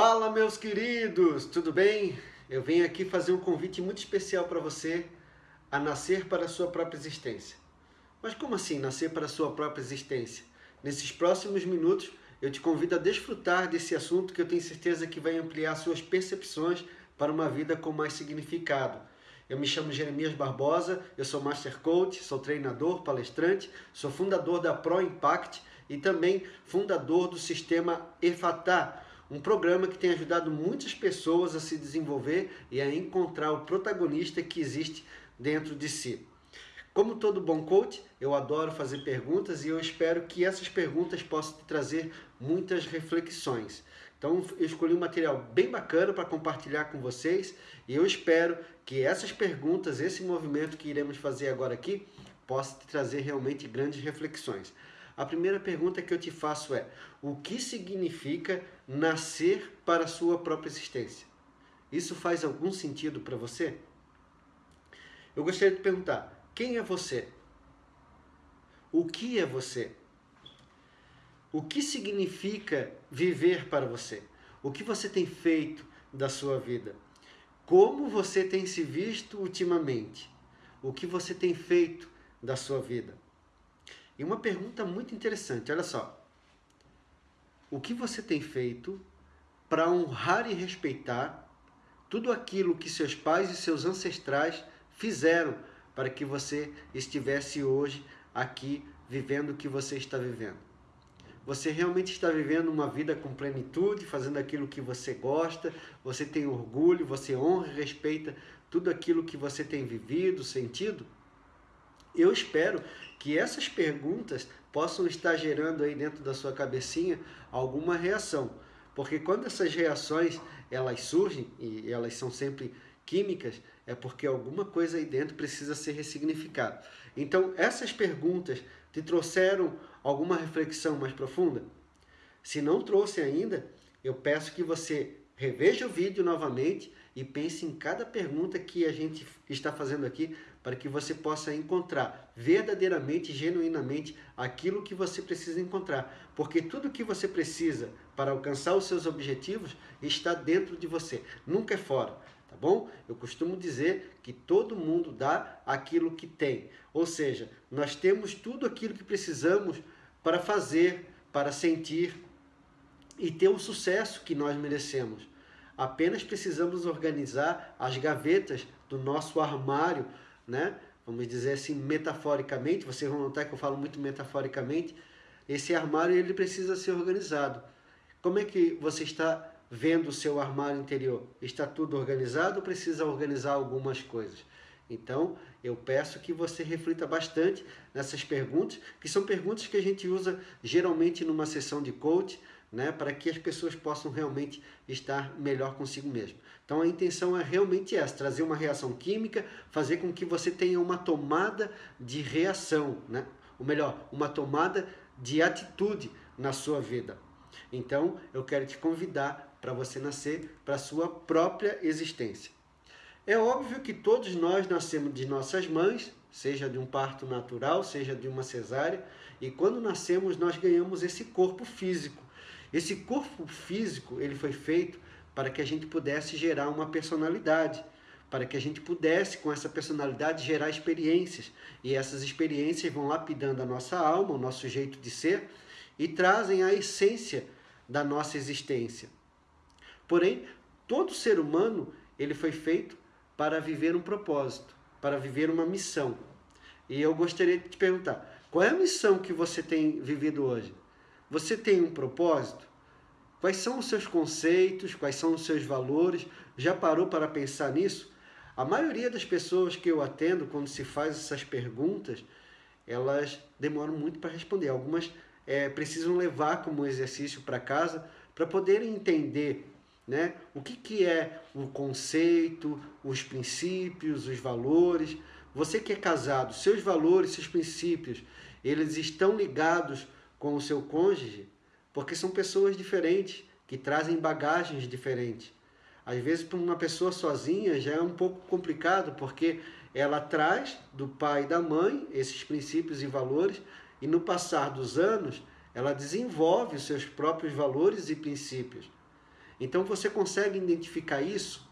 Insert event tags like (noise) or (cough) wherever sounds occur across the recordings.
Fala meus queridos, tudo bem? Eu venho aqui fazer um convite muito especial para você a nascer para a sua própria existência. Mas como assim nascer para a sua própria existência? Nesses próximos minutos eu te convido a desfrutar desse assunto que eu tenho certeza que vai ampliar suas percepções para uma vida com mais significado. Eu me chamo Jeremias Barbosa, eu sou Master Coach, sou treinador, palestrante, sou fundador da Pro Impact e também fundador do sistema EFATA, um programa que tem ajudado muitas pessoas a se desenvolver e a encontrar o protagonista que existe dentro de si. Como todo bom coach, eu adoro fazer perguntas e eu espero que essas perguntas possam te trazer muitas reflexões. Então eu escolhi um material bem bacana para compartilhar com vocês e eu espero que essas perguntas, esse movimento que iremos fazer agora aqui, possa te trazer realmente grandes reflexões. A primeira pergunta que eu te faço é: o que significa nascer para a sua própria existência? Isso faz algum sentido para você? Eu gostaria de perguntar: quem é você? O que é você? O que significa viver para você? O que você tem feito da sua vida? Como você tem se visto ultimamente? O que você tem feito da sua vida? E uma pergunta muito interessante, olha só. O que você tem feito para honrar e respeitar tudo aquilo que seus pais e seus ancestrais fizeram para que você estivesse hoje aqui vivendo o que você está vivendo? Você realmente está vivendo uma vida com plenitude, fazendo aquilo que você gosta, você tem orgulho, você honra e respeita tudo aquilo que você tem vivido, sentido? Eu espero que essas perguntas possam estar gerando aí dentro da sua cabecinha alguma reação. Porque quando essas reações elas surgem, e elas são sempre químicas, é porque alguma coisa aí dentro precisa ser ressignificada. Então, essas perguntas te trouxeram alguma reflexão mais profunda? Se não trouxe ainda, eu peço que você reveja o vídeo novamente e pense em cada pergunta que a gente está fazendo aqui para que você possa encontrar verdadeiramente, genuinamente, aquilo que você precisa encontrar. Porque tudo que você precisa para alcançar os seus objetivos está dentro de você, nunca é fora. Tá bom? Eu costumo dizer que todo mundo dá aquilo que tem. Ou seja, nós temos tudo aquilo que precisamos para fazer, para sentir e ter o sucesso que nós merecemos. Apenas precisamos organizar as gavetas do nosso armário, né? Vamos dizer assim, metaforicamente, vocês vão notar que eu falo muito metaforicamente, esse armário ele precisa ser organizado. Como é que você está vendo o seu armário interior? Está tudo organizado ou precisa organizar algumas coisas? Então, eu peço que você reflita bastante nessas perguntas, que são perguntas que a gente usa geralmente numa sessão de coach, né, para que as pessoas possam realmente estar melhor consigo mesmo. Então a intenção é realmente essa, trazer uma reação química, fazer com que você tenha uma tomada de reação, né? ou melhor, uma tomada de atitude na sua vida. Então eu quero te convidar para você nascer para a sua própria existência. É óbvio que todos nós nascemos de nossas mães, seja de um parto natural, seja de uma cesárea, e quando nascemos nós ganhamos esse corpo físico esse corpo físico, ele foi feito para que a gente pudesse gerar uma personalidade, para que a gente pudesse, com essa personalidade, gerar experiências. E essas experiências vão lapidando a nossa alma, o nosso jeito de ser, e trazem a essência da nossa existência. Porém, todo ser humano, ele foi feito para viver um propósito, para viver uma missão. E eu gostaria de te perguntar, qual é a missão que você tem vivido hoje? Você tem um propósito? Quais são os seus conceitos? Quais são os seus valores? Já parou para pensar nisso? A maioria das pessoas que eu atendo, quando se faz essas perguntas, elas demoram muito para responder. Algumas é, precisam levar como exercício para casa para poderem entender né, o que, que é o conceito, os princípios, os valores. Você que é casado, seus valores, seus princípios, eles estão ligados com o seu cônjuge, porque são pessoas diferentes, que trazem bagagens diferentes. Às vezes, para uma pessoa sozinha já é um pouco complicado, porque ela traz do pai e da mãe esses princípios e valores, e no passar dos anos, ela desenvolve os seus próprios valores e princípios. Então você consegue identificar isso?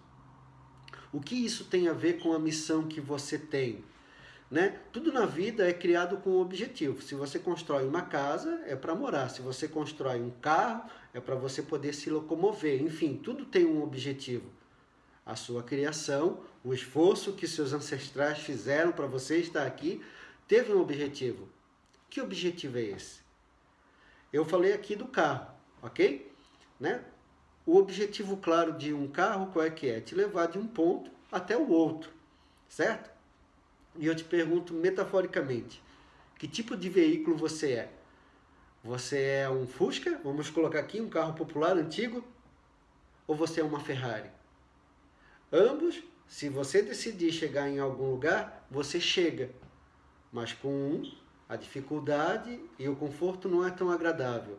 O que isso tem a ver com a missão que você tem? Né? Tudo na vida é criado com um objetivo. Se você constrói uma casa, é para morar. Se você constrói um carro, é para você poder se locomover. Enfim, tudo tem um objetivo. A sua criação, o esforço que seus ancestrais fizeram para você estar aqui, teve um objetivo. Que objetivo é esse? Eu falei aqui do carro, ok? Né? O objetivo claro de um carro qual é que é? Te levar de um ponto até o outro, certo? E eu te pergunto metaforicamente, que tipo de veículo você é? Você é um Fusca, vamos colocar aqui um carro popular antigo, ou você é uma Ferrari? Ambos, se você decidir chegar em algum lugar, você chega. Mas com um, a dificuldade e o conforto não é tão agradável.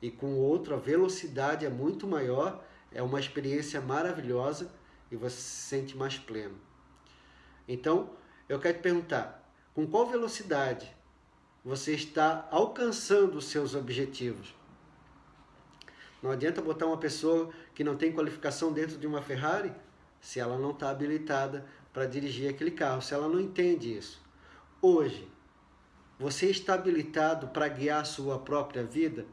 E com o outro, a velocidade é muito maior, é uma experiência maravilhosa e você se sente mais pleno. Então, eu quero te perguntar, com qual velocidade você está alcançando os seus objetivos? Não adianta botar uma pessoa que não tem qualificação dentro de uma Ferrari se ela não está habilitada para dirigir aquele carro, se ela não entende isso. Hoje, você está habilitado para guiar a sua própria vida?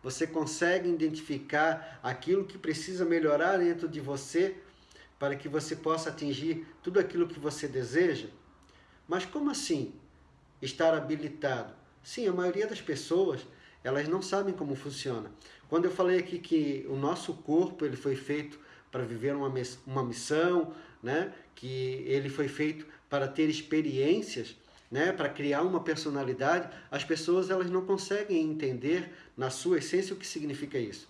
Você consegue identificar aquilo que precisa melhorar dentro de você para que você possa atingir tudo aquilo que você deseja? Mas como assim estar habilitado? Sim, a maioria das pessoas, elas não sabem como funciona. Quando eu falei aqui que o nosso corpo ele foi feito para viver uma, uma missão, né? que ele foi feito para ter experiências, né? para criar uma personalidade, as pessoas elas não conseguem entender na sua essência o que significa isso.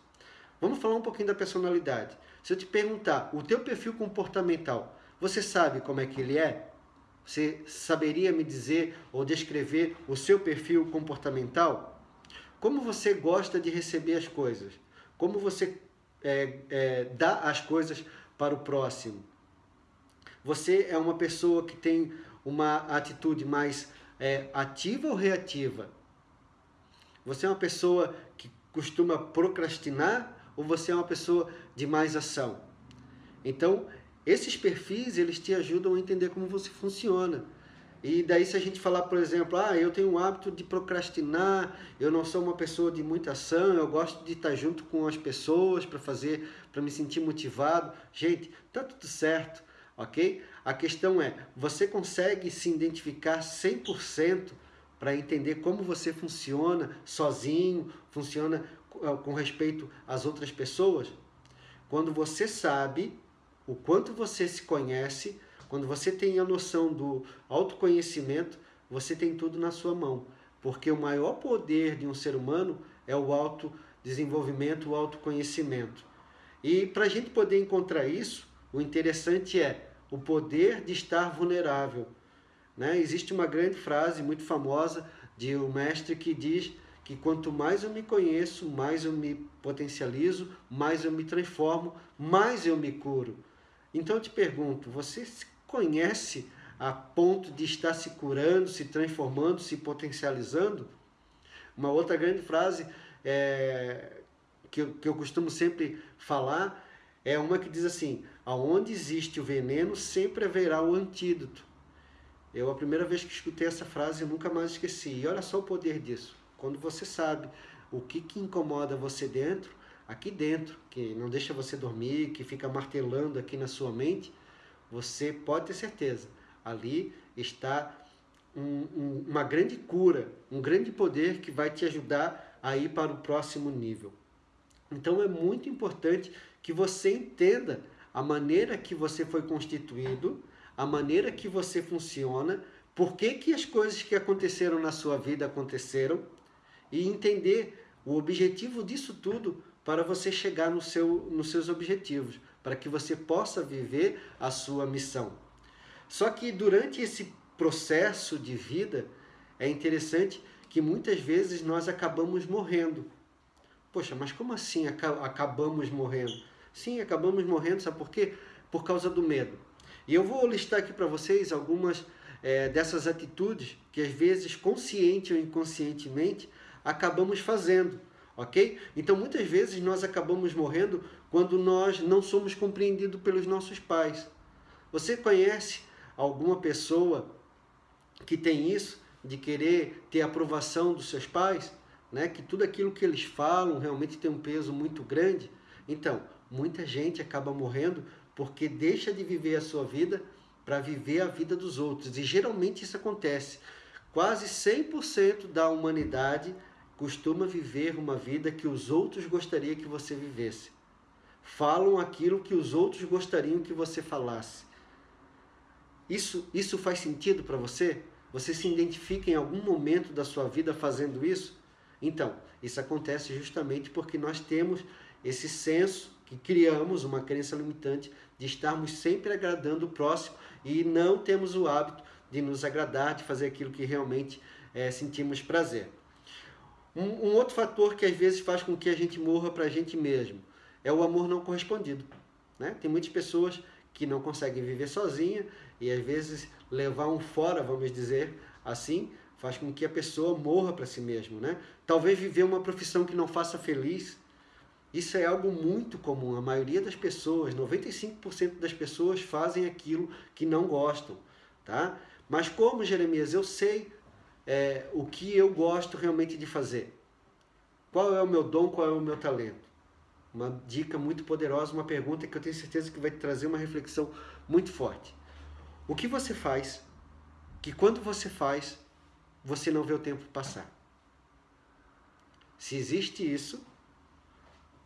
Vamos falar um pouquinho da personalidade. Se eu te perguntar, o teu perfil comportamental, você sabe como é que ele é? Você saberia me dizer ou descrever o seu perfil comportamental? Como você gosta de receber as coisas? Como você é, é, dá as coisas para o próximo? Você é uma pessoa que tem uma atitude mais é, ativa ou reativa? Você é uma pessoa que costuma procrastinar ou você é uma pessoa de mais ação? Então, esses perfis, eles te ajudam a entender como você funciona. E daí se a gente falar, por exemplo, ah, eu tenho o hábito de procrastinar, eu não sou uma pessoa de muita ação, eu gosto de estar junto com as pessoas para fazer, para me sentir motivado. Gente, tá tudo certo, ok? A questão é, você consegue se identificar 100% para entender como você funciona sozinho, funciona com respeito às outras pessoas? Quando você sabe o quanto você se conhece, quando você tem a noção do autoconhecimento, você tem tudo na sua mão. Porque o maior poder de um ser humano é o autodesenvolvimento, o autoconhecimento. E para a gente poder encontrar isso, o interessante é o poder de estar vulnerável. Né? Existe uma grande frase muito famosa de um mestre que diz que quanto mais eu me conheço, mais eu me potencializo, mais eu me transformo, mais eu me curo. Então eu te pergunto, você se conhece a ponto de estar se curando, se transformando, se potencializando? Uma outra grande frase é, que, eu, que eu costumo sempre falar é uma que diz assim: aonde existe o veneno, sempre haverá o antídoto. Eu, a primeira vez que escutei essa frase, nunca mais esqueci. E olha só o poder disso. Quando você sabe o que, que incomoda você dentro, aqui dentro, que não deixa você dormir, que fica martelando aqui na sua mente, você pode ter certeza, ali está um, um, uma grande cura, um grande poder que vai te ajudar a ir para o próximo nível. Então é muito importante que você entenda a maneira que você foi constituído, a maneira que você funciona, por que, que as coisas que aconteceram na sua vida aconteceram e entender o objetivo disso tudo para você chegar no seu, nos seus objetivos, para que você possa viver a sua missão. Só que durante esse processo de vida, é interessante que muitas vezes nós acabamos morrendo. Poxa, mas como assim acabamos morrendo? Sim, acabamos morrendo, sabe por quê? Por causa do medo. E eu vou listar aqui para vocês algumas é, dessas atitudes que às vezes, consciente ou inconscientemente, acabamos fazendo ok? Então muitas vezes nós acabamos morrendo quando nós não somos compreendidos pelos nossos pais. Você conhece alguma pessoa que tem isso, de querer ter aprovação dos seus pais? Né? Que tudo aquilo que eles falam realmente tem um peso muito grande? Então, muita gente acaba morrendo porque deixa de viver a sua vida para viver a vida dos outros. E geralmente isso acontece. Quase 100% da humanidade costuma viver uma vida que os outros gostariam que você vivesse. Falam aquilo que os outros gostariam que você falasse. Isso, isso faz sentido para você? Você se identifica em algum momento da sua vida fazendo isso? Então, isso acontece justamente porque nós temos esse senso que criamos, uma crença limitante, de estarmos sempre agradando o próximo e não temos o hábito de nos agradar, de fazer aquilo que realmente é, sentimos prazer. Um, um, outro fator que às vezes faz com que a gente morra para a gente mesmo é o amor não correspondido. Né? Tem muitas pessoas que não conseguem viver sozinha e às vezes levar um fora, vamos dizer assim, faz com que a pessoa morra para si mesmo. Né? Talvez viver uma profissão que não faça feliz, isso é algo muito comum. A maioria das pessoas, 95% das pessoas fazem aquilo que não gostam, tá? Mas como, Jeremias, eu sei é, o que eu gosto realmente de fazer? Qual é o meu dom, qual é o meu talento? Uma dica muito poderosa, uma pergunta que eu tenho certeza que vai trazer uma reflexão muito forte. O que você faz que quando você faz, você não vê o tempo passar? Se existe isso,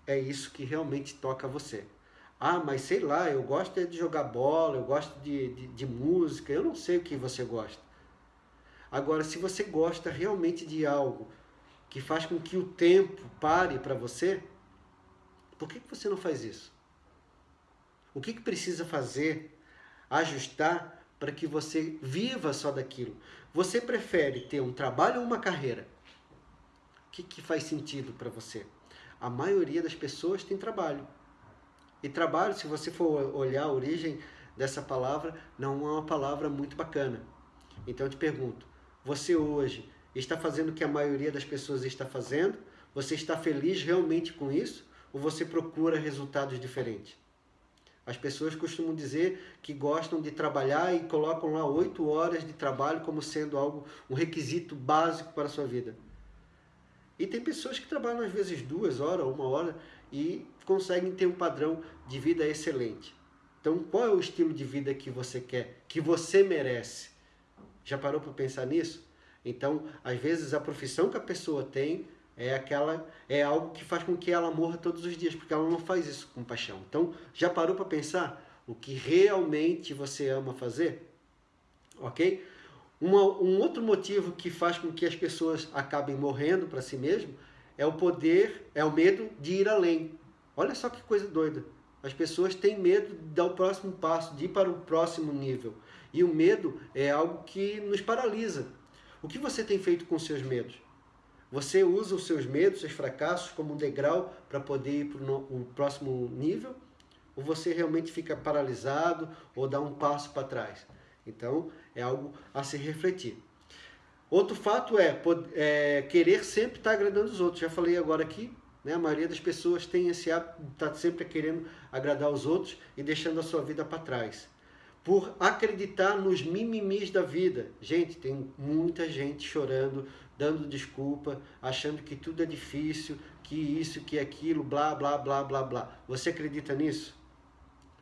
é isso que realmente toca você. Ah, mas sei lá, eu gosto de jogar bola, eu gosto de, de, de música, eu não sei o que você gosta. Agora, se você gosta realmente de algo que faz com que o tempo pare para você, por que, que você não faz isso? O que, que precisa fazer, ajustar para que você viva só daquilo? Você prefere ter um trabalho ou uma carreira? O que, que faz sentido para você? a maioria das pessoas tem trabalho. E trabalho, se você for olhar a origem dessa palavra, não é uma palavra muito bacana. Então eu te pergunto, você hoje está fazendo o que a maioria das pessoas está fazendo? Você está feliz realmente com isso? Ou você procura resultados diferentes? As pessoas costumam dizer que gostam de trabalhar e colocam lá oito horas de trabalho como sendo algo, um requisito básico para a sua vida. E tem pessoas que trabalham às vezes duas horas, uma hora e conseguem ter um padrão de vida excelente. Então, qual é o estilo de vida que você quer, que você merece? Já parou para pensar nisso? Então, às vezes a profissão que a pessoa tem é aquela é algo que faz com que ela morra todos os dias, porque ela não faz isso com paixão. Então, já parou para pensar o que realmente você ama fazer? OK? Uma, um outro motivo que faz com que as pessoas acabem morrendo para si mesmo é o poder, é o medo de ir além. Olha só que coisa doida. As pessoas têm medo de dar o próximo passo, de ir para o próximo nível. E o medo é algo que nos paralisa. O que você tem feito com seus medos? Você usa os seus medos, seus fracassos como um degrau para poder ir para o próximo nível? Ou você realmente fica paralisado ou dá um passo para trás? Então, é algo a se refletir. Outro fato é, é querer sempre estar agradando os outros. Já falei agora aqui, né? a maioria das pessoas tem esse hábito de estar sempre querendo agradar os outros e deixando a sua vida para trás. Por acreditar nos mimimis da vida. Gente, tem muita gente chorando, dando desculpa, achando que tudo é difícil, que isso, que aquilo, blá, blá, blá, blá, blá. Você acredita nisso?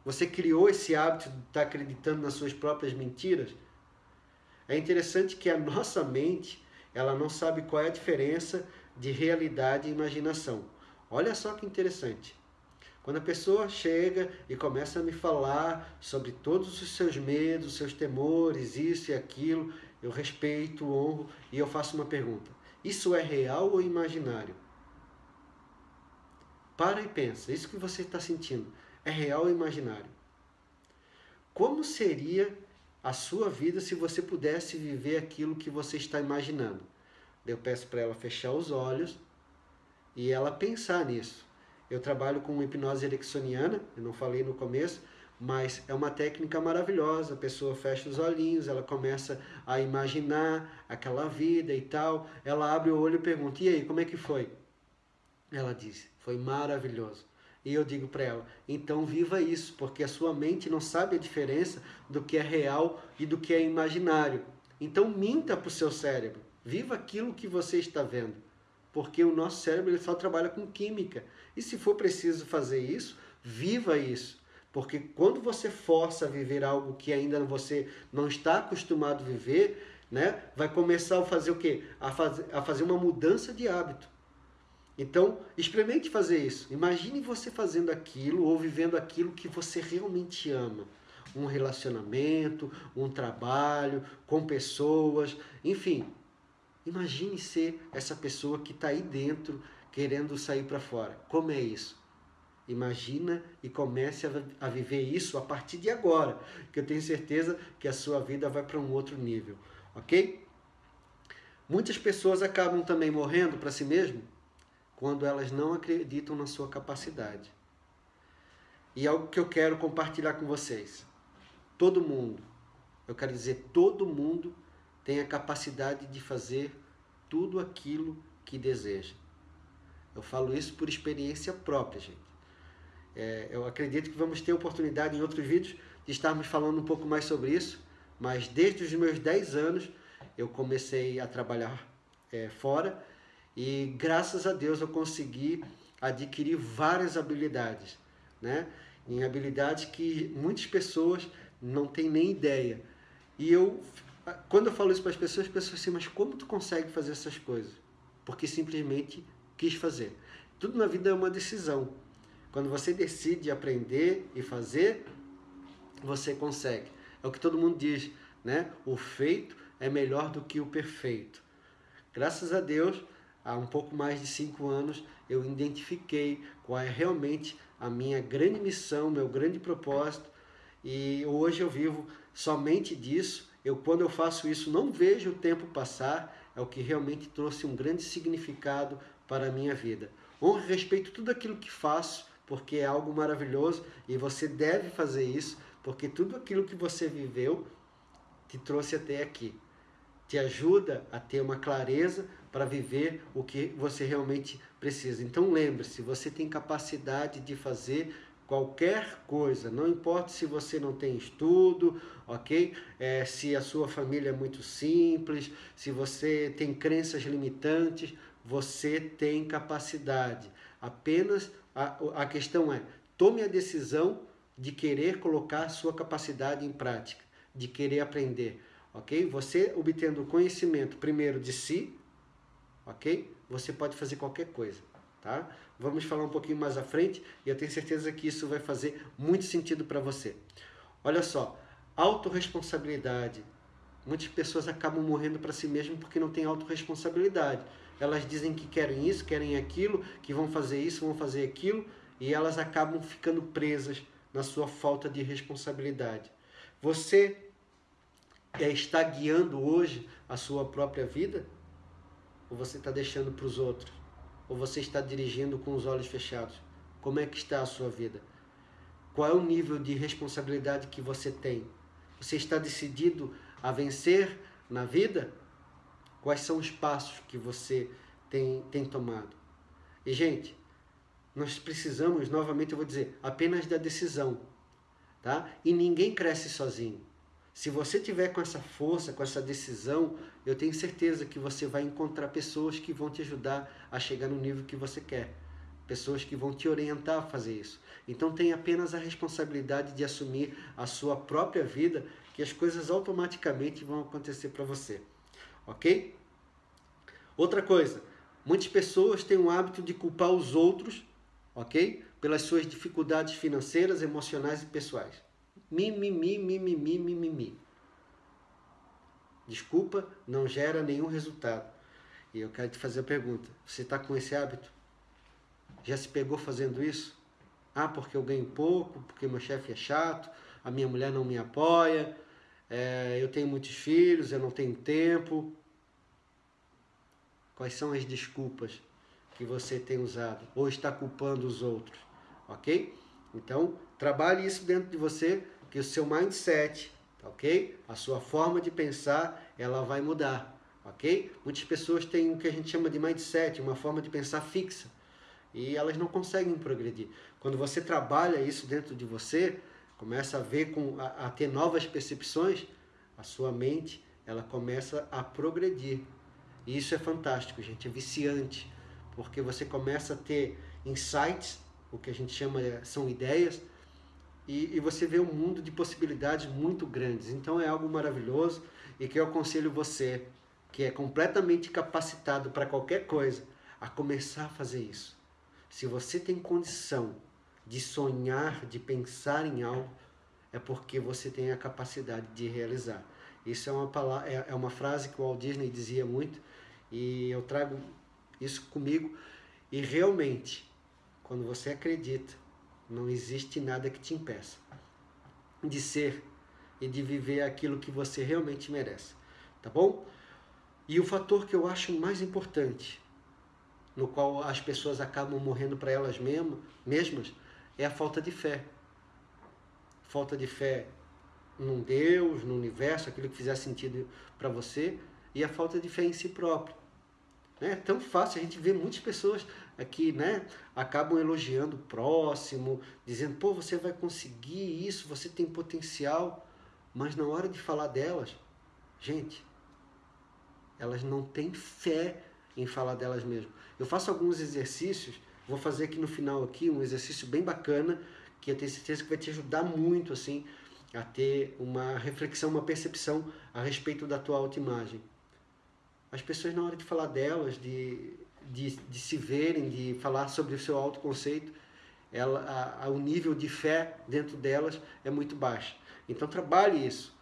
Você criou esse hábito de estar acreditando nas suas próprias mentiras? É interessante que a nossa mente, ela não sabe qual é a diferença de realidade e imaginação. Olha só que interessante. Quando a pessoa chega e começa a me falar sobre todos os seus medos, seus temores, isso e aquilo, eu respeito, honro e eu faço uma pergunta: isso é real ou imaginário? Para e pensa, isso que você está sentindo é real ou imaginário? Como seria a sua vida se você pudesse viver aquilo que você está imaginando? Eu peço para ela fechar os olhos e ela pensar nisso. Eu trabalho com hipnose ericksoniana, eu não falei no começo, mas é uma técnica maravilhosa. A pessoa fecha os olhinhos, ela começa a imaginar aquela vida e tal. Ela abre o olho e pergunta: "E aí, como é que foi?" Ela disse: Foi maravilhoso. E eu digo para ela: então viva isso, porque a sua mente não sabe a diferença do que é real e do que é imaginário. Então minta para o seu cérebro. Viva aquilo que você está vendo. Porque o nosso cérebro ele só trabalha com química. E se for preciso fazer isso, viva isso. Porque quando você força a viver algo que ainda você não está acostumado a viver, né, vai começar a fazer o quê? A, faz, a fazer uma mudança de hábito. Então, experimente fazer isso. Imagine você fazendo aquilo ou vivendo aquilo que você realmente ama. Um relacionamento, um trabalho, com pessoas, enfim. Imagine ser essa pessoa que está aí dentro querendo sair para fora. Como é isso? Imagina e comece a, viver isso a partir de agora, que eu tenho certeza que a sua vida vai para um outro nível, ok? Muitas pessoas acabam também morrendo para si mesmo quando elas não acreditam na sua capacidade. E algo que eu quero compartilhar com vocês. Todo mundo, eu quero dizer, todo mundo tem a capacidade de fazer tudo aquilo que deseja. Eu falo isso por experiência própria, gente. É, eu acredito que vamos ter oportunidade em outros vídeos de estarmos falando um pouco mais sobre isso, mas desde os meus 10 anos eu comecei a trabalhar é, fora e graças a Deus eu consegui adquirir várias habilidades, né? Em habilidades que muitas pessoas não têm nem ideia. E eu, quando eu falo isso para as pessoas, as pessoas assim, mas como tu consegue fazer essas coisas? Porque simplesmente quis fazer. Tudo na vida é uma decisão. Quando você decide aprender e fazer, você consegue. É o que todo mundo diz, né? O feito é melhor do que o perfeito. Graças a Deus, há um pouco mais de cinco anos, eu identifiquei qual é realmente a minha grande missão, meu grande propósito, e hoje eu vivo somente disso. Eu, quando eu faço isso, não vejo o tempo passar, é o que realmente trouxe um grande significado para a minha vida. Honro e respeito tudo aquilo que faço, porque é algo maravilhoso e você deve fazer isso, porque tudo aquilo que você viveu te trouxe até aqui. Te ajuda a ter uma clareza para viver o que você realmente precisa. Então lembre-se, você tem capacidade de fazer qualquer coisa, não importa se você não tem estudo, ok? É, se a sua família é muito simples, se você tem crenças limitantes, você tem capacidade. Apenas a, a questão é, tome a decisão de querer colocar sua capacidade em prática, de querer aprender, ok? Você obtendo conhecimento primeiro de si, ok? Você pode fazer qualquer coisa, tá? Vamos falar um pouquinho mais à frente e eu tenho certeza que isso vai fazer muito sentido para você. Olha só, autorresponsabilidade. Muitas pessoas acabam morrendo para si mesmo porque não tem autorresponsabilidade. Elas dizem que querem isso, querem aquilo, que vão fazer isso, vão fazer aquilo, e elas acabam ficando presas na sua falta de responsabilidade. Você é, está guiando hoje a sua própria vida? Ou você está deixando para os outros? Ou você está dirigindo com os olhos fechados? Como é que está a sua vida? Qual é o nível de responsabilidade que você tem? Você está decidido a vencer na vida? Quais são os passos que você tem, tem tomado? E, gente, nós precisamos, novamente eu vou dizer, apenas da decisão. Tá? E ninguém cresce sozinho. Se você tiver com essa força, com essa decisão, eu tenho certeza que você vai encontrar pessoas que vão te ajudar a chegar no nível que você quer. Pessoas que vão te orientar a fazer isso. Então tenha apenas a responsabilidade de assumir a sua própria vida, que as coisas automaticamente vão acontecer para você ok? Outra coisa, muitas pessoas têm o hábito de culpar os outros, ok? Pelas suas dificuldades financeiras, emocionais e pessoais. Mimimi, mimimi, mimimi. Desculpa, não gera nenhum resultado. E eu quero te fazer a pergunta: você está com esse hábito? Já se pegou fazendo isso? Ah, porque eu ganho pouco, porque meu chefe é chato, a minha mulher não me apoia, é, eu tenho muitos filhos, eu não tenho tempo. Quais são as desculpas que você tem usado ou está culpando os outros, ok? Então, trabalhe isso dentro de você, que o seu mindset, ok? A sua forma de pensar, ela vai mudar, ok? Muitas pessoas têm o que a gente chama de mindset, uma forma de pensar fixa. e elas não conseguem progredir. Quando você trabalha isso dentro de você, começa a ver com a, a ter novas percepções, a sua mente ela começa a progredir. E isso é fantástico, gente, é viciante, porque você começa a ter insights, o que a gente chama são ideias, e, e você vê um mundo de possibilidades muito grandes. Então é algo maravilhoso e que eu aconselho você, que é completamente capacitado para qualquer coisa, a começar a fazer isso. Se você tem condição de sonhar, de pensar em algo, é porque você tem a capacidade de realizar. Isso é uma, palavra, é, é uma frase que o Walt Disney dizia muito e eu trago isso comigo. E realmente, quando você acredita, não existe nada que te impeça de ser e de viver aquilo que você realmente merece. Tá bom? E o fator que eu acho mais importante, no qual as pessoas acabam morrendo para elas mesmas, é a falta de fé. Falta de fé num Deus, no universo, aquilo que fizer sentido para você, e a falta de fé em si próprio. É tão fácil, a gente vê muitas pessoas aqui, né, acabam elogiando o próximo, dizendo, pô, você vai conseguir isso, você tem potencial, mas na hora de falar delas, gente, elas não têm fé em falar delas mesmas. Eu faço alguns exercícios Vou fazer aqui no final aqui um exercício bem bacana, que eu tenho certeza que vai te ajudar muito assim a ter uma reflexão, uma percepção a respeito da tua autoimagem. As pessoas na hora de falar delas, de, de, de se verem, de falar sobre o seu autoconceito, ela, a, a, o nível de fé dentro delas é muito baixo. Então trabalhe isso.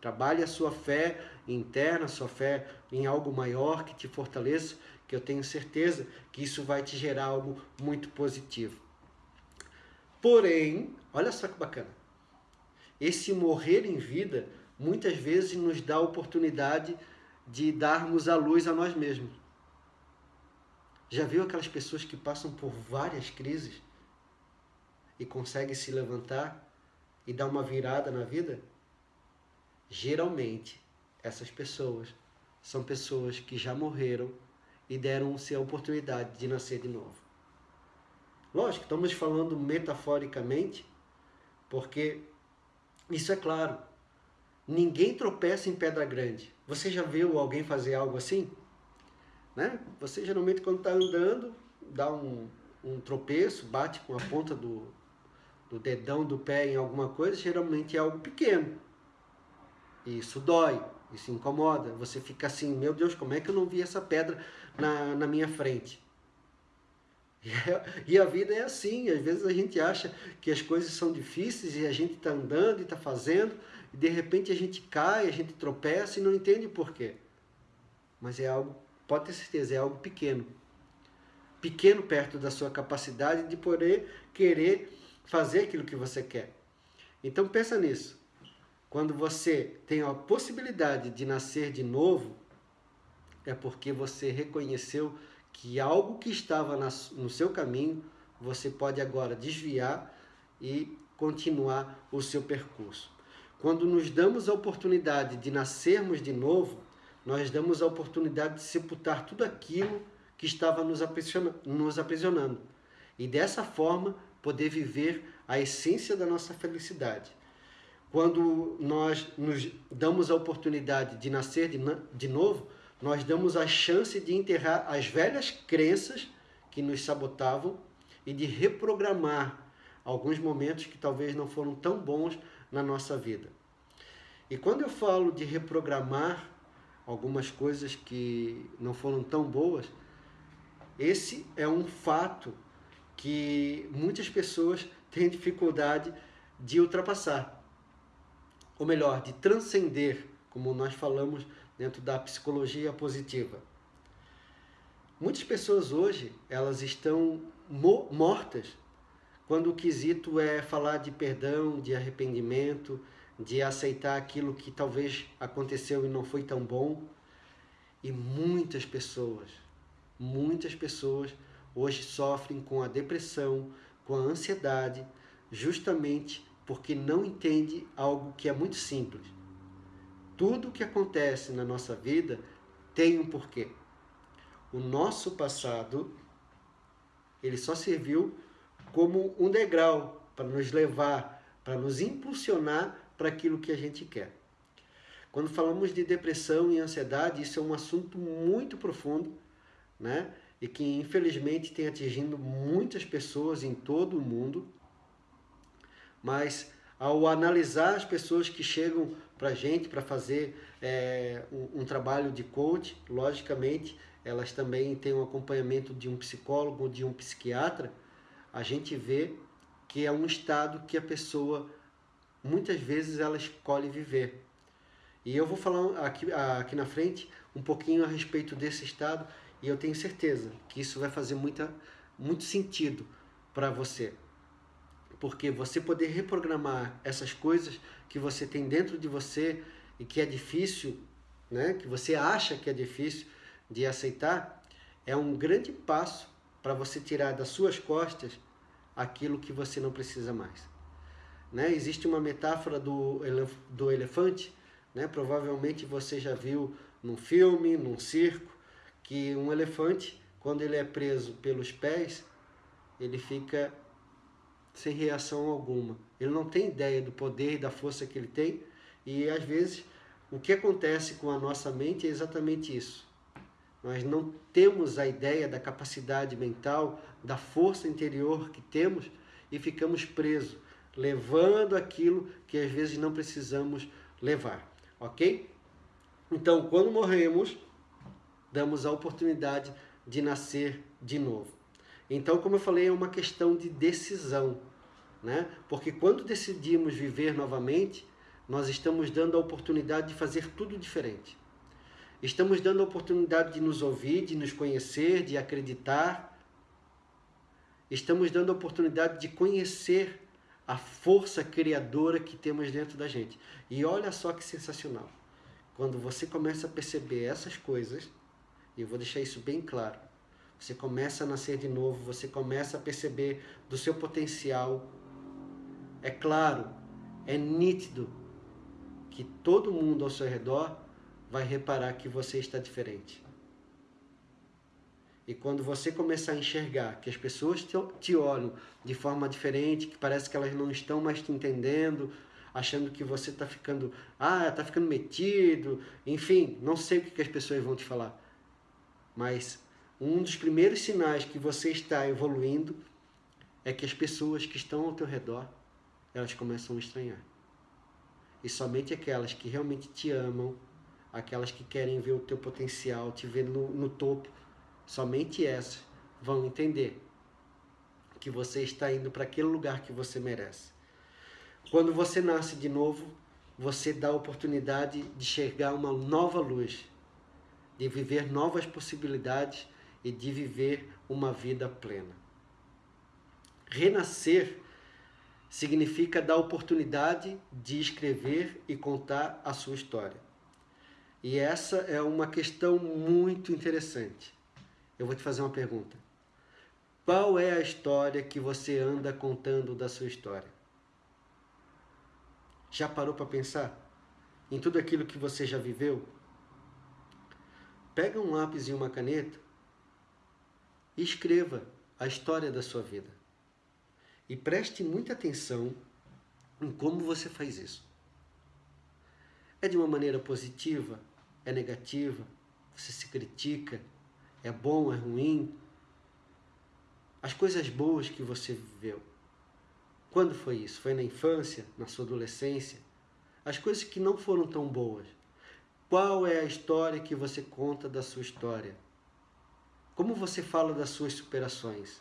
Trabalhe a sua fé interna, a sua fé em algo maior que te fortaleça que eu tenho certeza que isso vai te gerar algo muito positivo. Porém, olha só que bacana. Esse morrer em vida muitas vezes nos dá a oportunidade de darmos a luz a nós mesmos. Já viu aquelas pessoas que passam por várias crises e conseguem se levantar e dar uma virada na vida? Geralmente, essas pessoas são pessoas que já morreram e deram-se a oportunidade de nascer de novo. Lógico, estamos falando metaforicamente, porque isso é claro. Ninguém tropeça em pedra grande. Você já viu alguém fazer algo assim? Né? Você geralmente quando está andando, dá um, um tropeço, bate com a ponta do, do dedão do pé em alguma coisa, geralmente é algo pequeno. E isso dói, isso incomoda. Você fica assim, meu Deus, como é que eu não vi essa pedra na, na minha frente? (laughs) E a vida é assim, às vezes a gente acha que as coisas são difíceis e a gente está andando e está fazendo, e de repente a gente cai, a gente tropeça e não entende por quê. Mas é algo, pode ter certeza, é algo pequeno. Pequeno perto da sua capacidade de poder querer fazer aquilo que você quer. Então pensa nisso. Quando você tem a possibilidade de nascer de novo, é porque você reconheceu que algo que estava no seu caminho, você pode agora desviar e continuar o seu percurso. Quando nos damos a oportunidade de nascermos de novo, nós damos a oportunidade de sepultar tudo aquilo que estava nos aprisionando. E dessa forma, poder viver a essência da nossa felicidade. Quando nós nos damos a oportunidade de nascer de, de novo, nós damos a chance de enterrar as velhas crenças que nos sabotavam e de reprogramar alguns momentos que talvez não foram tão bons na nossa vida. E quando eu falo de reprogramar algumas coisas que não foram tão boas, esse é um fato que muitas pessoas (laughs) têm dificuldade de ultrapassar ou melhor, de transcender, como nós falamos dentro da psicologia positiva. Muitas pessoas hoje, elas estão mo mortas quando o quesito é falar de perdão, de arrependimento, de aceitar aquilo que talvez aconteceu e não foi tão bom. E muitas pessoas, muitas pessoas hoje sofrem com a depressão, com a ansiedade, justamente porque não entende algo que é muito simples. Tudo que acontece na nossa vida tem um porquê. O nosso passado Ele só serviu como um degrau para nos levar, para nos impulsionar para aquilo que a gente quer. Quando falamos de depressão e ansiedade, isso é um assunto muito profundo, né? E que infelizmente tem atingindo muitas pessoas em todo o mundo. Mas ao analisar as pessoas que chegam para a gente para fazer é, um, um, trabalho de coach, logicamente elas também têm um acompanhamento de um psicólogo de um psiquiatra, a gente vê que é um estado que a pessoa muitas vezes ela escolhe viver. E eu vou falar aqui, aqui na frente um pouquinho a respeito desse estado e eu tenho certeza que isso vai fazer muita, muito sentido para você. Porque você poder reprogramar essas coisas que você tem dentro de você e que é difícil, né, que você acha que é difícil de aceitar, é um grande passo para você tirar das suas costas aquilo que você não precisa mais. Né? Existe uma metáfora do, elef do elefante, né? provavelmente você já viu num filme, num circo, que um elefante, quando ele é preso pelos pés, ele fica sem reação alguma. Ele não tem ideia do poder e da força que ele tem, e às vezes o que acontece com a nossa mente é exatamente isso. Nós não temos a ideia da capacidade mental, da força interior que temos e ficamos presos, levando aquilo que às vezes não precisamos levar, ok? Então, quando morremos, damos a oportunidade de nascer de novo. Então, como eu falei, é uma questão de decisão, né? Porque quando decidimos viver novamente, nós estamos dando a oportunidade de fazer tudo diferente. Estamos dando a oportunidade de nos ouvir, de nos conhecer, de acreditar. Estamos dando a oportunidade de conhecer a força criadora que temos dentro da gente. E olha só que sensacional. Quando você começa a perceber essas coisas, e eu vou deixar isso bem claro, você começa a nascer de novo, você começa a perceber do seu potencial. É claro, é nítido que todo mundo ao seu redor vai reparar que você está diferente. E quando você começar a enxergar que as pessoas te olham de forma diferente, que parece que elas não estão mais te entendendo, achando que você está ficando, ah, está ficando metido, enfim, não sei o que as pessoas vão te falar. Mas um dos primeiros sinais que você está evoluindo é que as pessoas que estão ao teu redor, elas começam a estranhar. E somente aquelas que realmente te amam, aquelas que querem ver o teu potencial, te ver no, no topo, somente essas vão entender que você está indo para aquele lugar que você merece. Quando você nasce de novo, você dá a oportunidade de enxergar uma nova luz, de viver novas possibilidades e de viver uma vida plena. Renascer significa dar oportunidade de escrever e contar a sua história. E essa é uma questão muito interessante. Eu vou te fazer uma pergunta. Qual é a história que você anda contando da sua história? Já parou para pensar em tudo aquilo que você já viveu? Pega um lápis e uma caneta e escreva a história da sua vida. E preste muita atenção em como você faz isso. É de uma maneira positiva é negativa, você se critica, é bom, é ruim. As coisas boas que você viveu. Quando foi isso? Foi na infância, na sua adolescência? As coisas que não foram tão boas. Qual é a história que você conta da sua história? Como você fala das suas superações?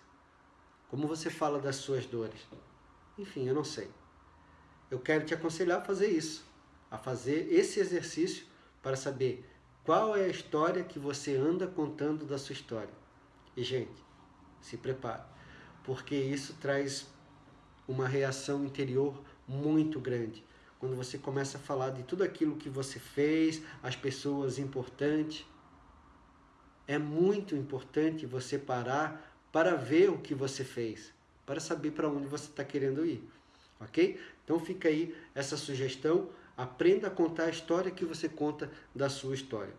Como você fala das suas dores? Enfim, eu não sei. Eu quero te aconselhar a fazer isso, a fazer esse exercício para saber qual é a história que você anda contando da sua história. E, gente, se prepare, porque isso traz uma reação interior muito grande. Quando você começa a falar de tudo aquilo que você fez, as pessoas importantes, é muito importante você parar para ver o que você fez, para saber para onde você está querendo ir, ok? Então fica aí essa sugestão Aprenda a contar a história que você conta da sua história.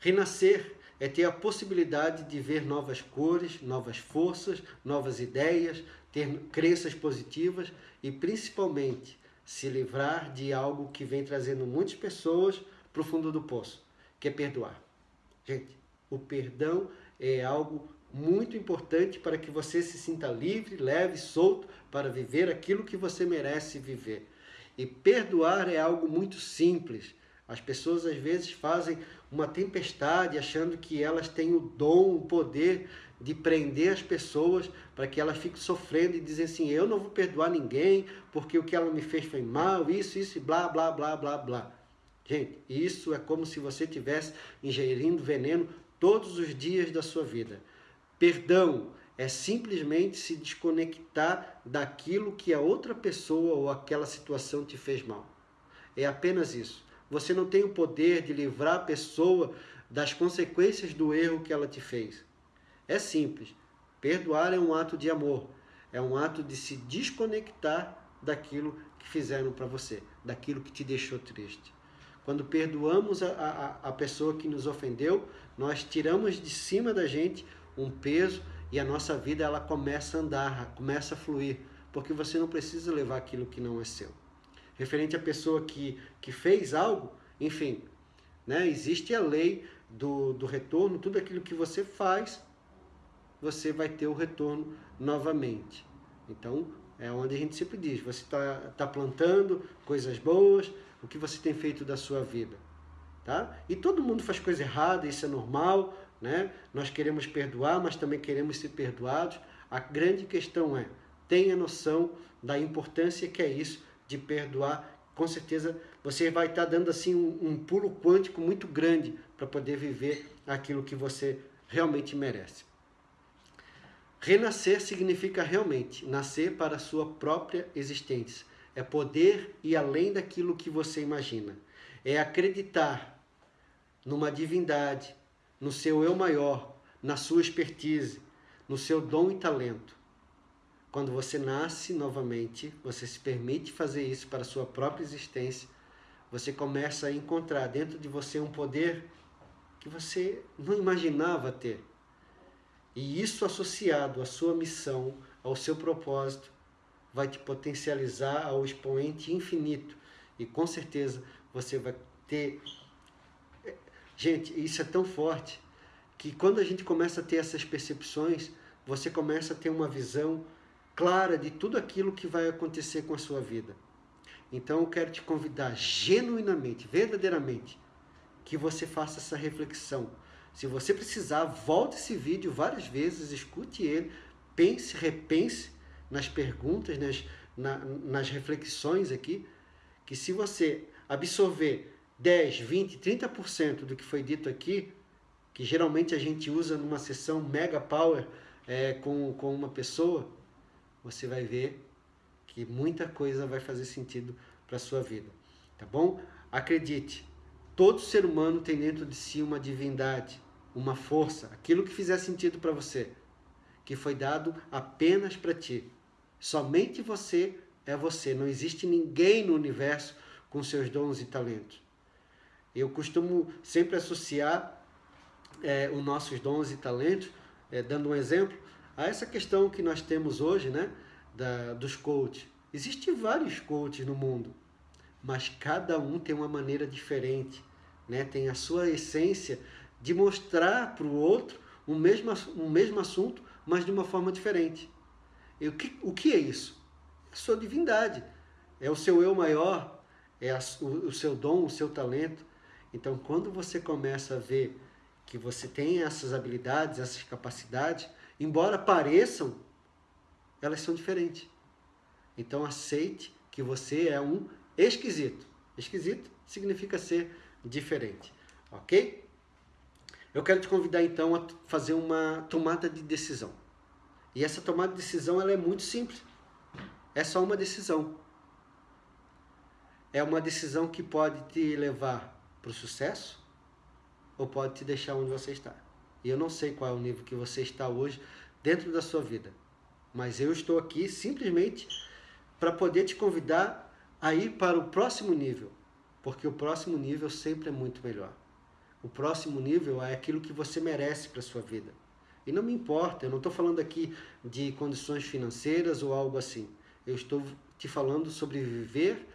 Renascer é ter a possibilidade de ver novas cores, novas forças, novas ideias, ter crenças positivas e principalmente se livrar de algo que vem trazendo muitas pessoas para o fundo do poço, que é perdoar. Gente, o perdão é algo muito importante para que você se sinta livre, leve, solto para viver aquilo que você merece viver. E perdoar é algo muito simples. As pessoas às vezes fazem uma tempestade achando que elas têm o dom, o poder de prender as pessoas para que elas fiquem sofrendo e dizem assim: eu não vou perdoar ninguém porque o que ela me fez foi mal, isso, isso, blá, blá, blá, blá, blá. Gente, isso é como se você estivesse ingerindo veneno todos os dias da sua vida. Perdão é simplesmente se desconectar daquilo que a outra pessoa ou aquela situação te fez mal. É apenas isso. Você não tem o poder de livrar a pessoa das consequências do erro que ela te fez. É simples. Perdoar é um ato de amor. É um ato de se desconectar daquilo que fizeram para você, daquilo que te deixou triste. Quando perdoamos a, a, a pessoa que nos ofendeu, nós tiramos de cima da gente um peso e a nossa vida ela começa a andar, começa a fluir, porque você não precisa levar aquilo que não é seu. Referente à pessoa que, que fez algo, enfim, né, existe a lei do, do retorno, tudo aquilo que você faz, você vai ter o retorno novamente. Então, é onde a gente sempre diz, você está tá plantando coisas boas, o que você tem feito da sua vida. Tá? E todo mundo faz coisa errada, isso é normal, né? Nós queremos perdoar, mas também queremos ser perdoados. A grande questão é, tenha noção da importância que é isso de perdoar. Com certeza você vai estar dando assim um, um pulo quântico muito grande para poder viver aquilo que você realmente merece. Renascer significa realmente nascer para a sua própria existência é poder ir além daquilo que você imagina. É acreditar numa divindade, no seu eu maior, na sua expertise, no seu dom e talento. Quando você nasce novamente, você se permite fazer isso para a sua própria existência, você começa a encontrar dentro de você um poder que você não imaginava ter. E isso associado à sua missão, ao seu propósito, vai te potencializar ao expoente infinito. E com certeza você vai ter. Gente, isso é tão forte que quando a gente começa a ter essas percepções, você começa a ter uma visão clara de tudo aquilo que vai acontecer com a sua vida. Então eu quero te convidar genuinamente, verdadeiramente, que você faça essa reflexão. Se você precisar, volte esse vídeo várias vezes, escute ele, pense, repense nas perguntas, nas, na, nas reflexões aqui, que se você absorver 10, 20, 30% do que foi dito aqui, que geralmente a gente usa numa sessão mega power é, com, com uma pessoa, você vai ver que muita coisa vai fazer sentido para a sua vida. Tá bom? Acredite, todo ser humano tem dentro de si uma divindade, uma força, aquilo que fizer sentido para você, que foi dado apenas para ti. Somente você é você. Não existe ninguém no universo com seus dons e talentos. Eu costumo sempre associar é, os nossos dons e talentos, é, dando um exemplo, a essa questão que nós temos hoje, né, da, dos coaches. Existem vários coaches no mundo, mas cada um tem uma maneira diferente, né, tem a sua essência de mostrar para o outro o mesmo, um mesmo assunto, mas de uma forma diferente. E o que, o que é isso? É a sua divindade. É o seu eu maior, é a, o, o seu dom, o seu talento. Então, quando você começa a ver que você tem essas habilidades, essas capacidades, embora pareçam, elas são diferentes. Então, aceite que você é um esquisito. Esquisito significa ser diferente, ok? Eu quero te convidar então a fazer uma tomada de decisão. E essa tomada de decisão ela é muito simples. É só uma decisão. É uma decisão que pode te levar para o sucesso ou pode te deixar onde você está. E eu não sei qual é o nível que você está hoje dentro da sua vida. Mas eu estou aqui simplesmente para poder te convidar a ir para o próximo nível. Porque o próximo nível sempre é muito melhor. O próximo nível é aquilo que você merece para sua vida. E não me importa, eu não estou falando aqui de condições financeiras ou algo assim. Eu estou te falando sobre viver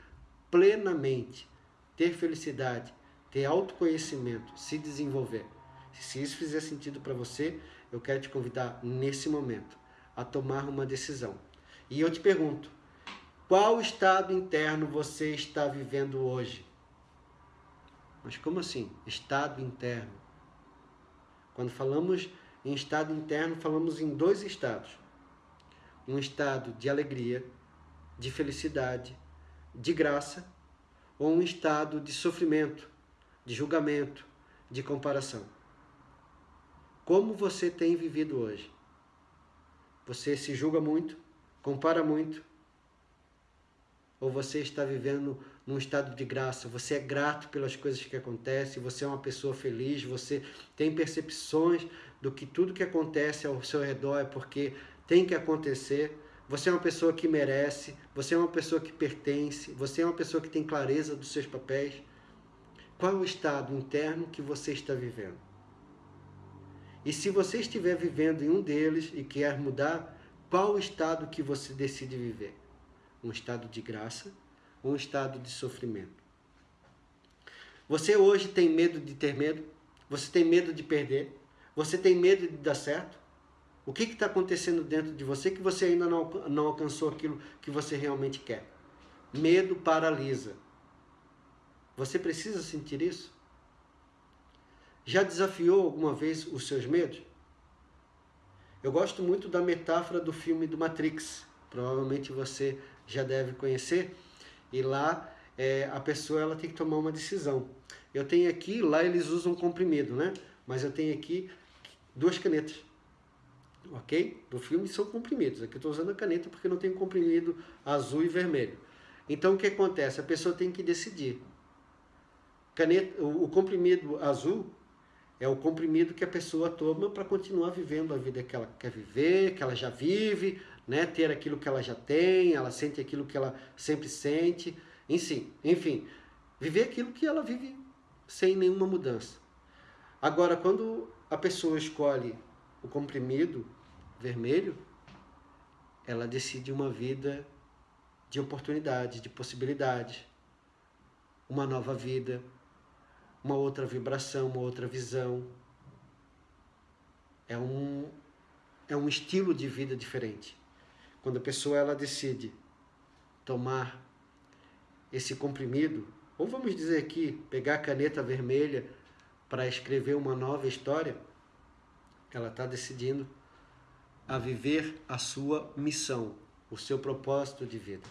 plenamente, ter felicidade, ter autoconhecimento, se desenvolver. Se isso fizer sentido para você, eu quero te convidar nesse momento a tomar uma decisão. E eu te pergunto, qual estado interno você está vivendo hoje? Mas como assim? Estado interno. Quando falamos em estado interno, falamos em dois estados. Um estado de alegria, de felicidade, de graça, ou um estado de sofrimento, de julgamento, de comparação. Como você tem vivido hoje? Você se julga muito, compara muito, ou você está vivendo num estado de graça, você é grato pelas coisas que acontecem, você é uma pessoa feliz, você tem percepções do que tudo que acontece ao seu redor é porque tem que acontecer. Você é uma pessoa que merece, você é uma pessoa que pertence, você é uma pessoa que tem clareza dos seus papéis. Qual é o estado interno que você está vivendo? E se você estiver vivendo em um deles e quer mudar, qual o estado que você decide viver? Um estado de graça ou um estado de sofrimento? Você hoje tem medo de ter medo? Você tem medo de perder? Você tem medo de dar certo? O que está acontecendo dentro de você que você ainda não, não alcançou aquilo que você realmente quer? Medo paralisa. Você precisa sentir isso? Já desafiou alguma vez os seus medos? Eu gosto muito da metáfora do filme do Matrix. Provavelmente você já deve conhecer. E lá é, a pessoa ela tem que tomar uma decisão. Eu tenho aqui, lá eles usam comprimido, né? Mas eu tenho aqui duas canetas. Ok? No filme são comprimidos. Aqui eu estou usando a caneta porque não tem comprimido azul e vermelho. Então o que acontece? A pessoa tem que decidir. Caneta, o, o comprimido azul é o comprimido que a pessoa toma para continuar vivendo a vida que ela quer viver, que ela já vive, né? ter aquilo que ela já tem, ela sente aquilo que ela sempre sente, enfim, enfim, viver aquilo que ela vive sem nenhuma mudança. Agora, quando a pessoa escolhe o comprimido vermelho, ela decide uma vida de oportunidade, de possibilidade, uma nova vida, uma outra vibração, uma outra visão. É um, é um estilo de vida diferente. Quando a pessoa ela decide tomar esse comprimido, ou vamos dizer aqui, pegar a caneta vermelha para escrever uma nova história, ela está decidindo a viver a sua missão, o seu propósito de vida.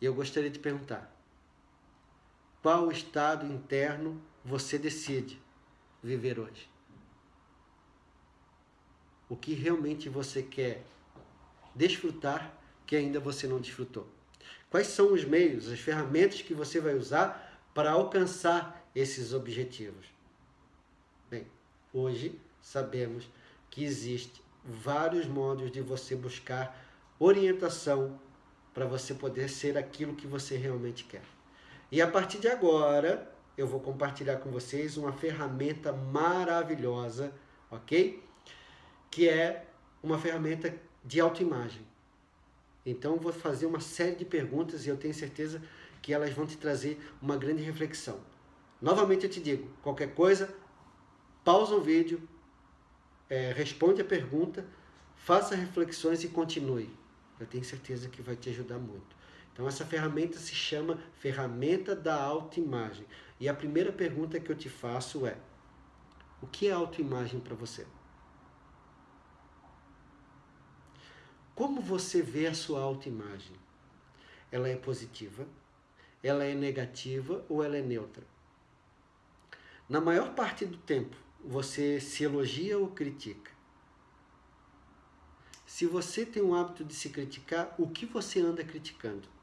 E eu gostaria de perguntar: qual estado interno você decide viver hoje? O que realmente você quer desfrutar que ainda você não desfrutou? Quais são os meios, as ferramentas que você vai usar para alcançar esses objetivos? Bem, hoje sabemos que existe vários modos de você buscar orientação para você poder ser aquilo que você realmente quer. E a partir de agora, eu vou compartilhar com vocês uma ferramenta maravilhosa, ok? Que é uma ferramenta de autoimagem. Então, vou fazer uma série de perguntas e eu tenho certeza que elas vão te trazer uma grande reflexão. Novamente eu te digo, qualquer coisa, pausa o vídeo, é, responde a pergunta, faça reflexões e continue. Eu tenho certeza que vai te ajudar muito. Então essa ferramenta se chama ferramenta da autoimagem. E a primeira pergunta que eu te faço é: o que é autoimagem para você? Como você vê a sua autoimagem? Ela é positiva? Ela é negativa ou ela é neutra? Na maior parte do tempo, você se elogia ou critica? Se você tem o hábito de se criticar, o que você anda criticando?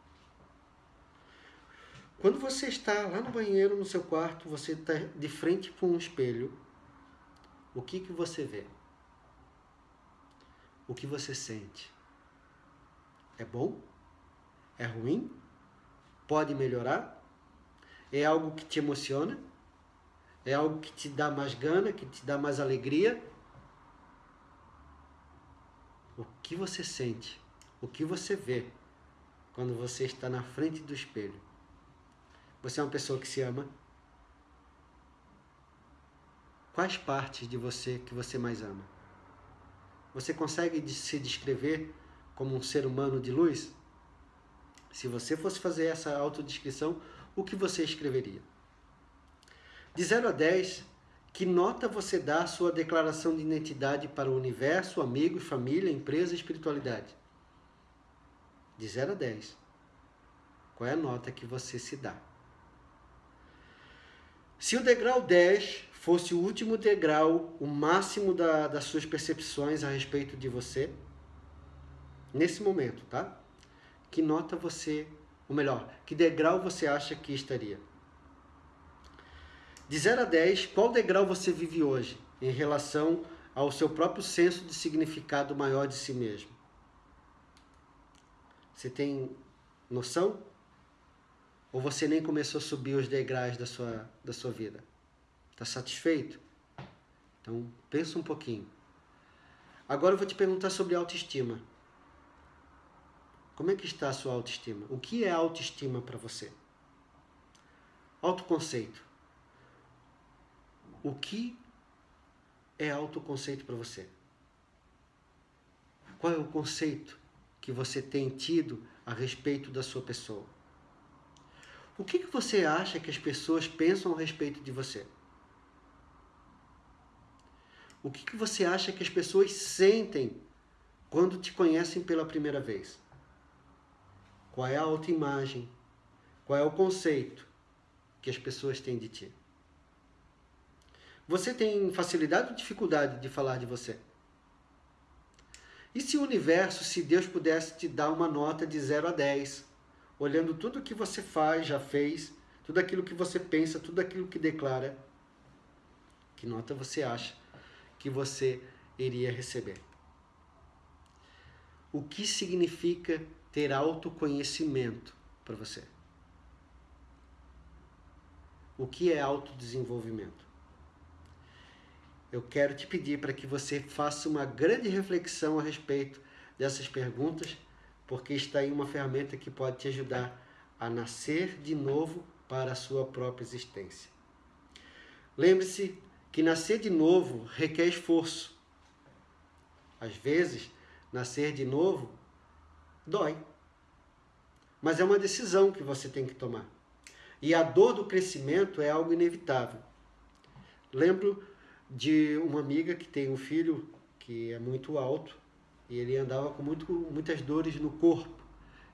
Quando você está lá no banheiro, no seu quarto, você está de frente com um espelho, o que, que você vê? O que você sente? É bom? É ruim? Pode melhorar? É algo que te emociona? É algo que te dá mais gana, que te dá mais alegria? O que você sente? O que você vê quando você está na frente do espelho? Você é uma pessoa que se ama? Quais partes de você que você mais ama? Você consegue se descrever como um ser humano de luz? Se você fosse fazer essa autodescrição, o que você escreveria? De 0 a 10, que nota você dá à sua declaração de identidade para o universo, amigos, família, empresa e espiritualidade? De 0 a 10. Qual é a nota que você se dá? Se o degrau 10 fosse o último degrau, o máximo da, das suas percepções a respeito de você, nesse momento, tá? Que nota você, ou melhor, que degrau você acha que estaria? De 0 a 10, qual degrau você vive hoje em relação ao seu próprio senso de significado maior de si mesmo? Você tem noção? Ou você nem começou a subir os degraus da sua, da sua vida? Está satisfeito? Então, pensa um pouquinho. Agora eu vou te perguntar sobre autoestima. Como é que está a sua autoestima? O que é autoestima para você? Autoconceito. O que é autoconceito para você? Qual é o conceito que você tem tido a respeito da sua pessoa? O que, que você acha que as pessoas pensam a respeito de você? O que, que você acha que as pessoas sentem quando te conhecem pela primeira vez? Qual é a autoimagem? Qual é o conceito que as pessoas têm de ti? Você tem facilidade ou dificuldade de falar de você? E se o universo, se Deus pudesse te dar uma nota de 0 a 10, olhando tudo que você faz, já fez, tudo aquilo que você pensa, tudo aquilo que declara, que nota você acha que você iria receber? O que significa ter autoconhecimento para você? O que é autodesenvolvimento? Eu quero te pedir para que você faça uma grande reflexão a respeito dessas perguntas porque está aí uma ferramenta que pode te ajudar a nascer de novo para a sua própria existência. Lembre-se que nascer de novo requer esforço. Às vezes, nascer de novo dói. Mas é uma decisão que você tem que tomar. E a dor do crescimento é algo inevitável. Lembro de uma amiga que tem um filho que é muito alto e ele andava com muito, muitas dores no corpo.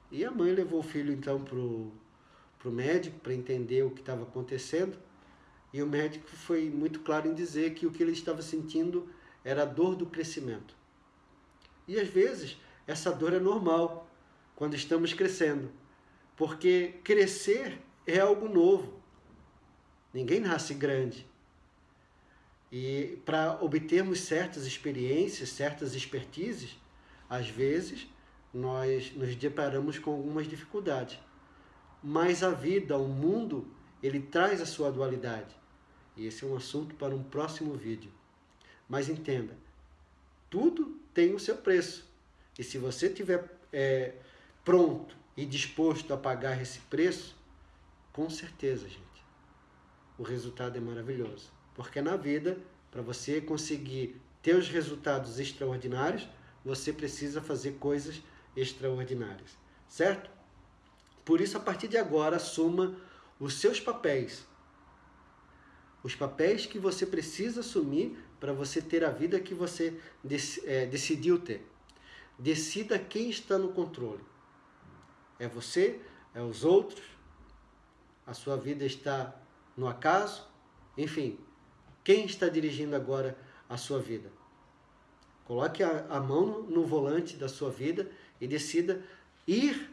E a mãe levou o filho então para o médico para entender o que estava acontecendo. E o médico foi muito claro em dizer que o que ele estava sentindo era a dor do crescimento. E às vezes essa dor é normal quando estamos crescendo, porque crescer é algo novo. Ninguém nasce grande. E para obtermos certas experiências, certas expertises, às vezes, nós nos deparamos com algumas dificuldades. Mas a vida, o mundo, ele traz a sua dualidade. E esse é um assunto para um próximo vídeo. Mas entenda, tudo tem o seu preço. E se você estiver é, pronto e disposto a pagar esse preço, com certeza, gente, o resultado é maravilhoso. Porque na vida, para você conseguir ter os resultados extraordinários, você precisa fazer coisas extraordinárias, certo? Por isso, a partir de agora, assuma os seus papéis. Os papéis que você precisa assumir para você ter a vida que você é, decidiu ter. Decida quem está no controle. É você? É os outros? A sua vida está no acaso? Enfim, quem está dirigindo agora a sua vida? Coloque a, a mão no volante da sua vida e decida ir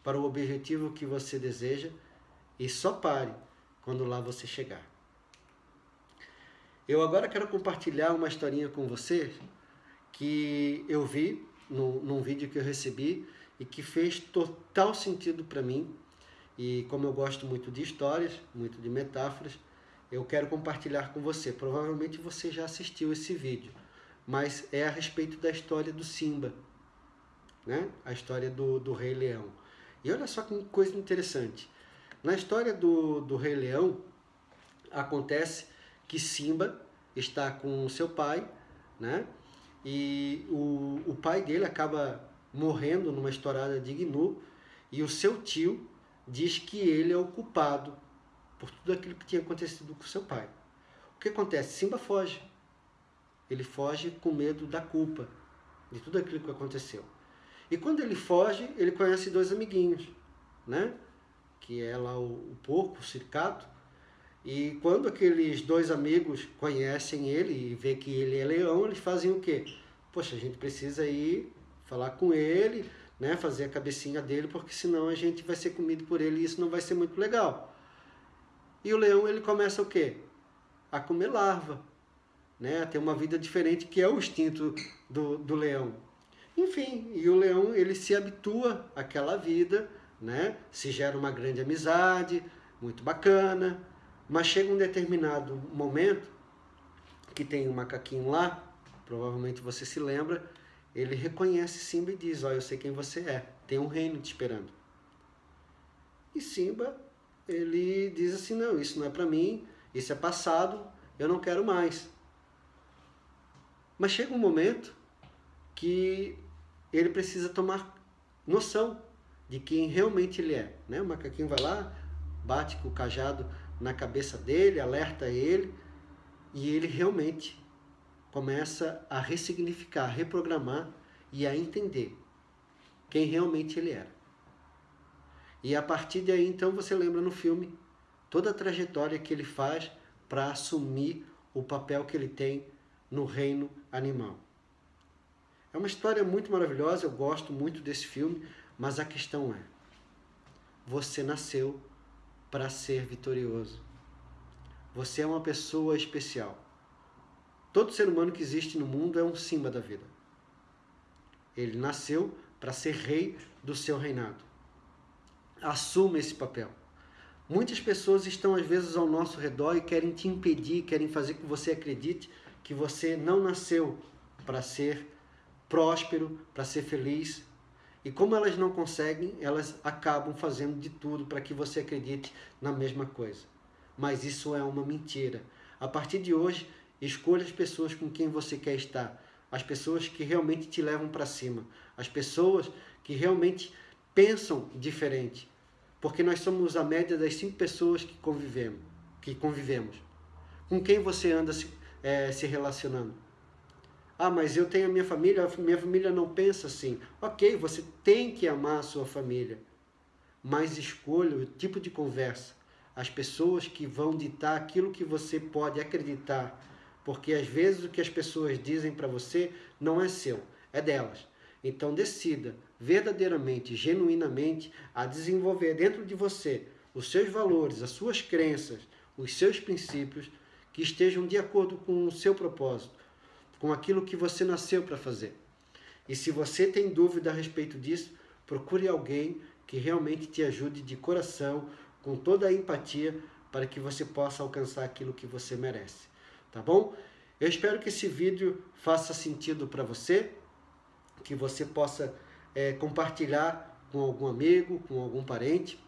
para o objetivo que você deseja e só pare quando lá você chegar. Eu agora quero compartilhar uma historinha com você que eu vi no, num vídeo que eu recebi e que fez total sentido para mim. E como eu gosto muito de histórias, muito de metáforas, eu quero compartilhar com você. Provavelmente você já assistiu esse vídeo, mas é a respeito da história do Simba, né? a história do, do Rei Leão. E olha só que coisa interessante. Na história do, do Rei Leão, acontece que Simba está com seu pai, né? E o, o pai dele acaba morrendo numa estourada de Gnu, e o seu tio diz que ele é o culpado por tudo aquilo que tinha acontecido com seu pai. O que acontece? Simba foge. Ele foge com medo da culpa de tudo aquilo que aconteceu. E quando ele foge, ele conhece dois amiguinhos, né? Que é lá o, o porco, o circato. E quando aqueles dois amigos conhecem ele e vê que ele é leão, eles fazem o quê? Poxa, a gente precisa ir falar com ele, né, fazer a cabecinha dele, porque senão a gente vai ser comido por ele e isso não vai ser muito legal. E o leão, ele começa o quê? A comer larva, né, a ter uma vida diferente, que é o instinto do, do leão. Enfim, e o leão ele se habitua àquela vida, né? Se gera uma grande amizade, muito bacana, mas chega um determinado momento que tem um macaquinho lá, provavelmente você se lembra, ele reconhece Simba e diz, ó, oh, eu sei quem você é, tem um reino te esperando. E Simba, ele diz assim, não, isso não é para mim, isso é passado, eu não quero mais. Mas chega um momento que ele precisa tomar noção de quem realmente ele é. Né? O macaquinho vai lá, bate com o cajado na cabeça dele, alerta ele, e ele realmente começa a ressignificar, a reprogramar e a entender quem realmente ele era. E a partir daí, então, você lembra no filme toda a trajetória que ele faz para assumir o papel que ele tem no reino animal. É uma história muito maravilhosa, eu gosto muito desse filme, mas a questão é: você nasceu para ser vitorioso. Você é uma pessoa especial. Todo ser humano que existe no mundo é um Simba da vida. Ele nasceu para ser rei do seu reinado. Assuma esse papel. Muitas pessoas estão às vezes ao nosso redor e querem te impedir, querem fazer com que você acredite que você não nasceu para ser próspero, para ser feliz. E como elas não conseguem, elas acabam fazendo de tudo para que você acredite na mesma coisa. Mas isso é uma mentira. A partir de hoje, escolha as pessoas com quem você quer estar. As pessoas que realmente te levam para cima. As pessoas que realmente pensam diferente. Porque nós somos a média das cinco pessoas que convivemos. Que convivemos. Com quem você anda é, se relacionando? Ah, mas eu tenho a minha família, a minha família não pensa assim. Ok, você tem que amar a sua família, mas escolha o tipo de conversa, as pessoas que vão ditar aquilo que você pode acreditar, porque às vezes o que as pessoas dizem para você não é seu, é delas. Então decida verdadeiramente, genuinamente, a desenvolver dentro de você os seus valores, as suas crenças, os seus princípios que estejam de acordo com o seu propósito, com aquilo que você nasceu para fazer. E se você tem dúvida a respeito disso, procure alguém que realmente te ajude de coração, com toda a empatia, para que você possa alcançar aquilo que você merece. Tá bom? Eu espero que esse vídeo faça sentido para você, que você possa é, compartilhar com algum amigo, com algum parente,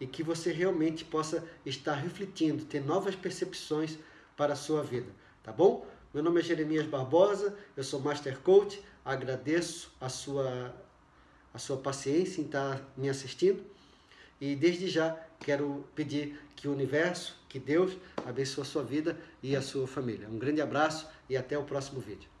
e que você realmente possa estar refletindo, ter novas percepções para a sua vida. Tá bom? Meu nome é Jeremias Barbosa, eu sou Master Coach, agradeço a sua, a sua paciência em estar me assistindo e desde já quero pedir que o universo, que Deus abençoe a sua vida e a sua família. Um grande abraço e até o próximo vídeo.